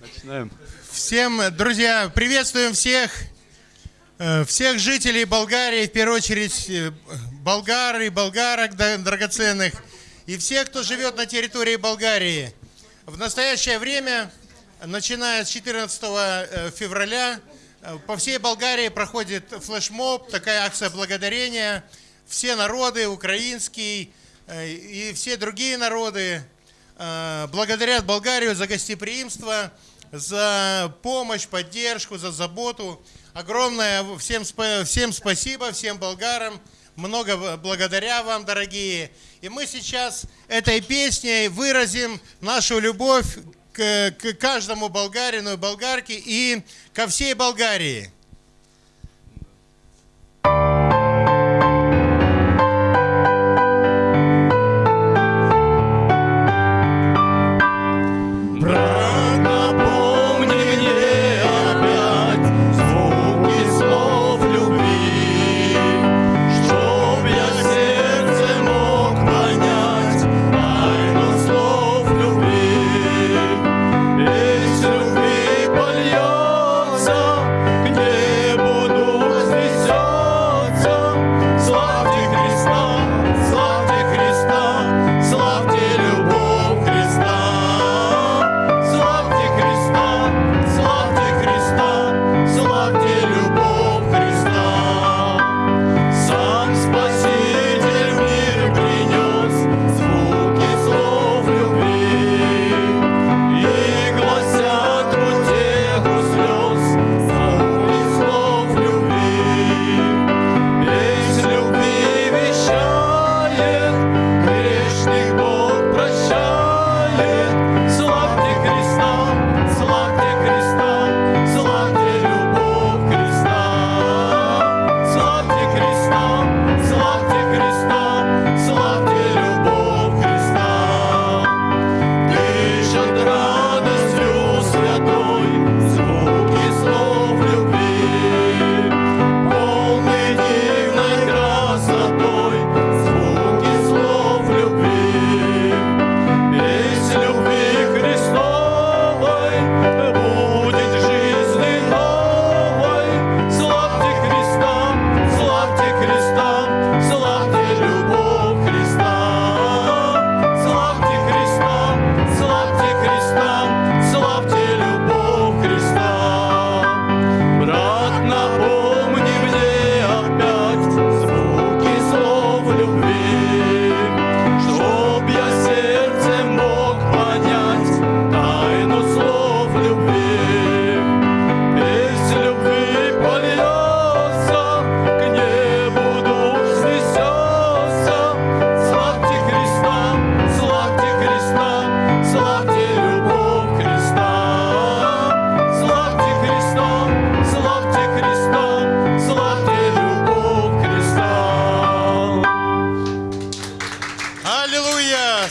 Начинаем. Всем, друзья, приветствуем всех, э, всех жителей Болгарии, в первую очередь э, болгар и болгарок драгоценных, и всех, кто живет на территории Болгарии. В настоящее время, начиная с 14 э, февраля, по всей Болгарии проходит флешмоб, такая акция благодарения. Все народы, украинский и все другие народы, благодарят Болгарию за гостеприимство, за помощь, поддержку, за заботу. Огромное всем, всем спасибо, всем болгарам. Много благодаря вам, дорогие. И мы сейчас этой песней выразим нашу любовь к, к каждому болгарину и болгарке и ко всей Болгарии.